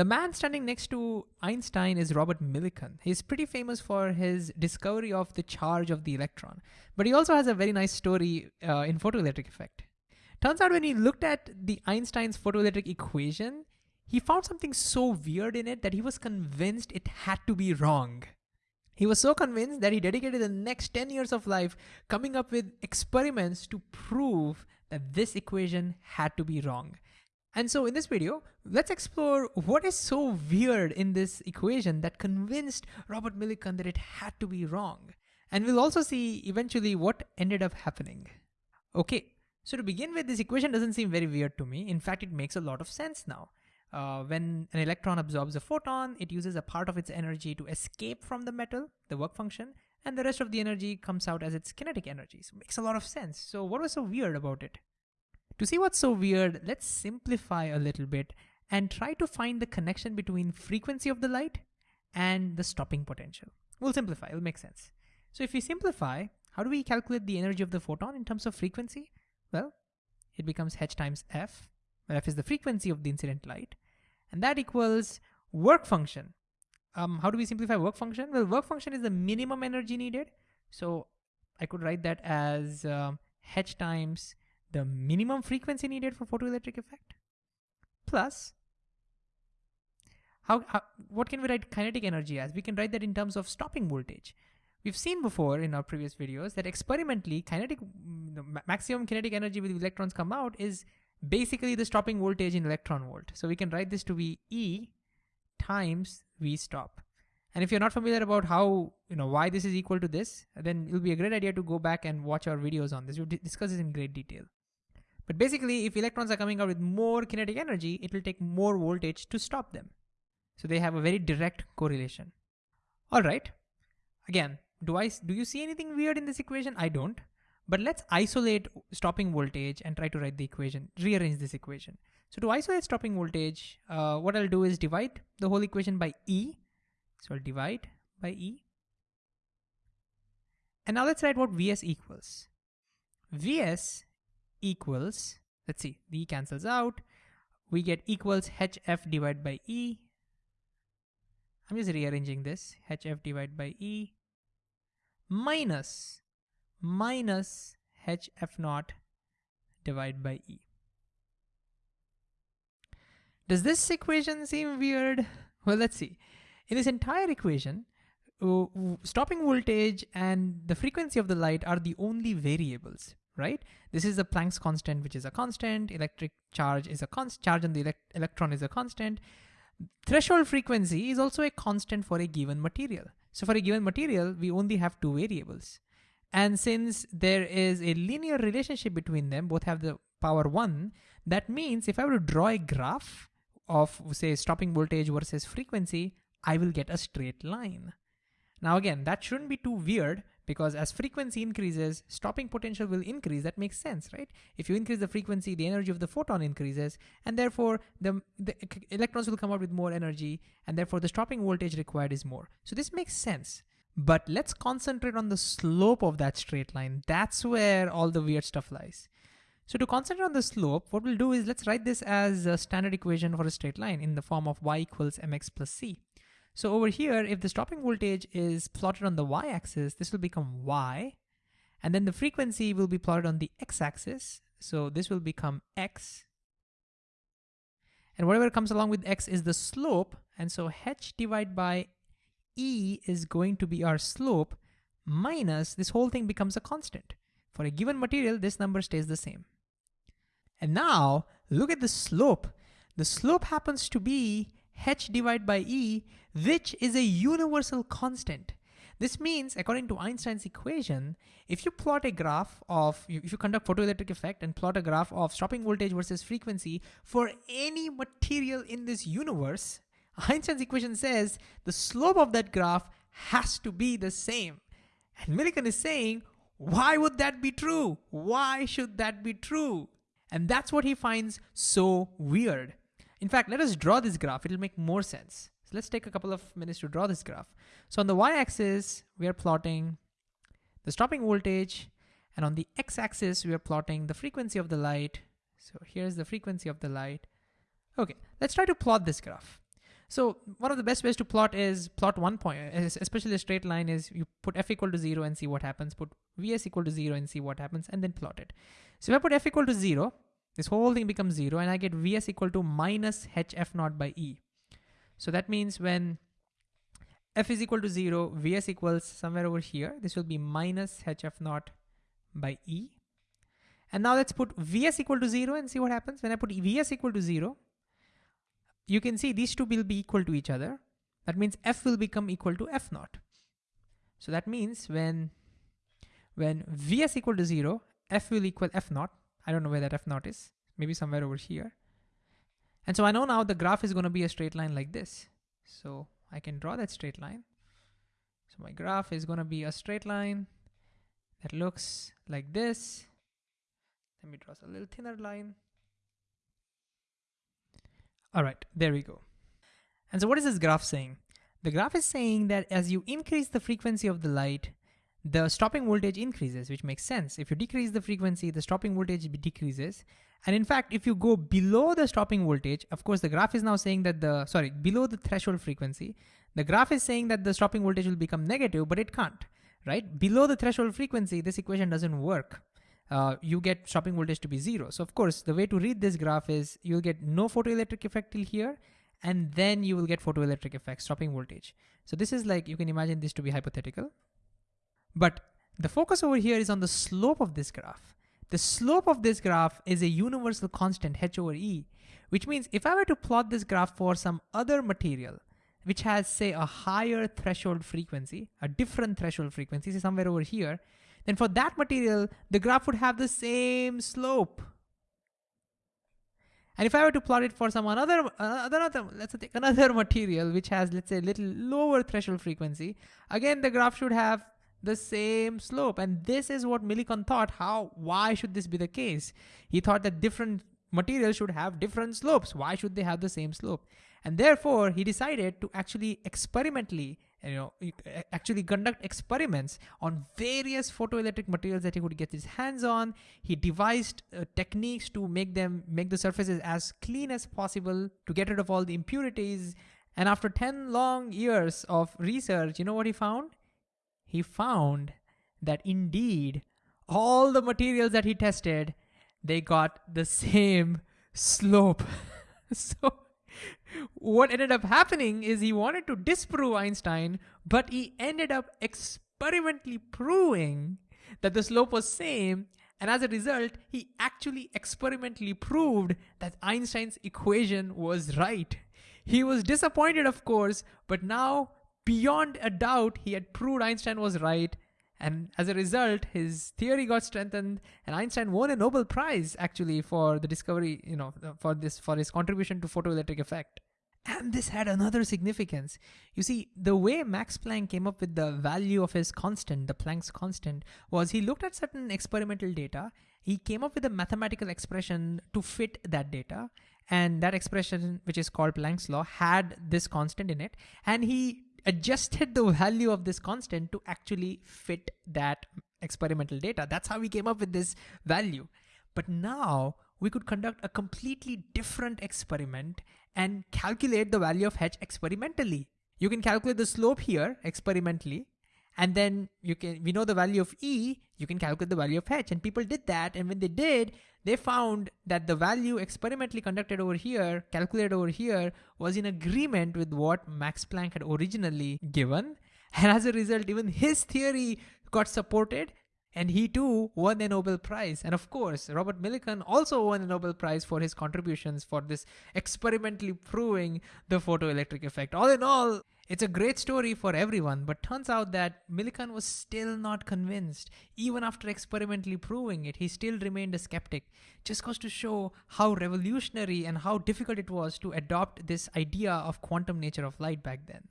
The man standing next to Einstein is Robert Millikan. He's pretty famous for his discovery of the charge of the electron, but he also has a very nice story uh, in photoelectric effect. Turns out when he looked at the Einstein's photoelectric equation, he found something so weird in it that he was convinced it had to be wrong. He was so convinced that he dedicated the next 10 years of life coming up with experiments to prove that this equation had to be wrong. And so in this video, let's explore what is so weird in this equation that convinced Robert Millikan that it had to be wrong. And we'll also see eventually what ended up happening. Okay, so to begin with, this equation doesn't seem very weird to me. In fact, it makes a lot of sense now. Uh, when an electron absorbs a photon, it uses a part of its energy to escape from the metal, the work function, and the rest of the energy comes out as its kinetic energy. So it makes a lot of sense. So what was so weird about it? To see what's so weird, let's simplify a little bit and try to find the connection between frequency of the light and the stopping potential. We'll simplify, it'll make sense. So if we simplify, how do we calculate the energy of the photon in terms of frequency? Well, it becomes h times f, where f is the frequency of the incident light, and that equals work function. Um, how do we simplify work function? Well, work function is the minimum energy needed. So I could write that as um, h times the minimum frequency needed for photoelectric effect plus how, how, what can we write kinetic energy as? We can write that in terms of stopping voltage. We've seen before in our previous videos that experimentally kinetic mm, maximum kinetic energy with electrons come out is basically the stopping voltage in electron volt. So we can write this to be E times V stop. And if you're not familiar about how, you know, why this is equal to this, then it'll be a great idea to go back and watch our videos on this. We'll discuss this in great detail. But basically, if electrons are coming out with more kinetic energy, it will take more voltage to stop them. So they have a very direct correlation. All right. Again, do I do you see anything weird in this equation? I don't. But let's isolate stopping voltage and try to write the equation, rearrange this equation. So to isolate stopping voltage, uh, what I'll do is divide the whole equation by E. So I'll divide by E. And now let's write what Vs equals. Vs equals, let's see, the E cancels out. We get equals hf divided by E. I'm just rearranging this, hf divided by E minus, minus hf naught divided by E. Does this equation seem weird? Well, let's see. In this entire equation, uh, stopping voltage and the frequency of the light are the only variables right? This is the Planck's constant, which is a constant. Electric charge is a constant. Charge on the elect electron is a constant. Threshold frequency is also a constant for a given material. So for a given material, we only have two variables. And since there is a linear relationship between them, both have the power one, that means if I were to draw a graph of say stopping voltage versus frequency, I will get a straight line. Now again, that shouldn't be too weird because as frequency increases, stopping potential will increase. That makes sense, right? If you increase the frequency, the energy of the photon increases, and therefore the, the electrons will come out with more energy, and therefore the stopping voltage required is more. So this makes sense. But let's concentrate on the slope of that straight line. That's where all the weird stuff lies. So to concentrate on the slope, what we'll do is let's write this as a standard equation for a straight line in the form of y equals mx plus c. So over here, if the stopping voltage is plotted on the y-axis, this will become y. And then the frequency will be plotted on the x-axis. So this will become x. And whatever comes along with x is the slope. And so h divided by e is going to be our slope minus this whole thing becomes a constant. For a given material, this number stays the same. And now look at the slope. The slope happens to be h divided by e, which is a universal constant. This means, according to Einstein's equation, if you plot a graph of, if you conduct photoelectric effect and plot a graph of stopping voltage versus frequency for any material in this universe, Einstein's equation says the slope of that graph has to be the same. And Millikan is saying, why would that be true? Why should that be true? And that's what he finds so weird. In fact, let us draw this graph. It'll make more sense. So let's take a couple of minutes to draw this graph. So on the y-axis, we are plotting the stopping voltage. And on the x-axis, we are plotting the frequency of the light. So here's the frequency of the light. Okay, let's try to plot this graph. So one of the best ways to plot is plot one point, especially a straight line is you put f equal to zero and see what happens, put vs equal to zero and see what happens, and then plot it. So if I put f equal to zero, this whole thing becomes zero and I get vs equal to minus hf naught by e. So that means when f is equal to zero, vs equals somewhere over here, this will be minus hf naught by e. And now let's put vs equal to zero and see what happens. When I put vs equal to zero, you can see these two will be equal to each other. That means f will become equal to f naught. So that means when, when vs equal to zero, f will equal f naught. I don't know where that f naught is, maybe somewhere over here. And so I know now the graph is gonna be a straight line like this. So I can draw that straight line. So my graph is gonna be a straight line that looks like this. Let me draw a little thinner line. All right, there we go. And so what is this graph saying? The graph is saying that as you increase the frequency of the light, the stopping voltage increases, which makes sense. If you decrease the frequency, the stopping voltage decreases. And in fact, if you go below the stopping voltage, of course, the graph is now saying that the, sorry, below the threshold frequency, the graph is saying that the stopping voltage will become negative, but it can't, right? Below the threshold frequency, this equation doesn't work uh, you get stopping voltage to be zero. So of course, the way to read this graph is you'll get no photoelectric effect till here, and then you will get photoelectric effect, stopping voltage. So this is like, you can imagine this to be hypothetical. But the focus over here is on the slope of this graph. The slope of this graph is a universal constant h over e, which means if I were to plot this graph for some other material, which has say a higher threshold frequency, a different threshold frequency, say somewhere over here, then for that material, the graph would have the same slope. And if I were to plot it for some another, another, let's take another material which has, let's say, a little lower threshold frequency, again, the graph should have the same slope. And this is what Millikan thought, how, why should this be the case? He thought that different materials should have different slopes. Why should they have the same slope? And therefore, he decided to actually experimentally you know actually conduct experiments on various photoelectric materials that he could get his hands on he devised uh, techniques to make them make the surfaces as clean as possible to get rid of all the impurities and after 10 long years of research you know what he found he found that indeed all the materials that he tested they got the same slope so what ended up happening is he wanted to disprove Einstein, but he ended up experimentally proving that the slope was same. And as a result, he actually experimentally proved that Einstein's equation was right. He was disappointed, of course, but now beyond a doubt, he had proved Einstein was right and as a result, his theory got strengthened and Einstein won a Nobel Prize actually for the discovery, you know, for this, for his contribution to photoelectric effect. And this had another significance. You see, the way Max Planck came up with the value of his constant, the Planck's constant, was he looked at certain experimental data, he came up with a mathematical expression to fit that data, and that expression, which is called Planck's law, had this constant in it, and he adjusted the value of this constant to actually fit that experimental data. That's how we came up with this value. But now we could conduct a completely different experiment and calculate the value of h experimentally. You can calculate the slope here experimentally and then you can we know the value of e you can calculate the value of h. And people did that. And when they did they found that the value experimentally conducted over here calculated over here was in agreement with what max planck had originally given. And as a result even his theory got supported and he too won a Nobel Prize. And of course, Robert Millikan also won a Nobel Prize for his contributions for this experimentally proving the photoelectric effect. All in all, it's a great story for everyone, but turns out that Millikan was still not convinced. Even after experimentally proving it, he still remained a skeptic. Just goes to show how revolutionary and how difficult it was to adopt this idea of quantum nature of light back then.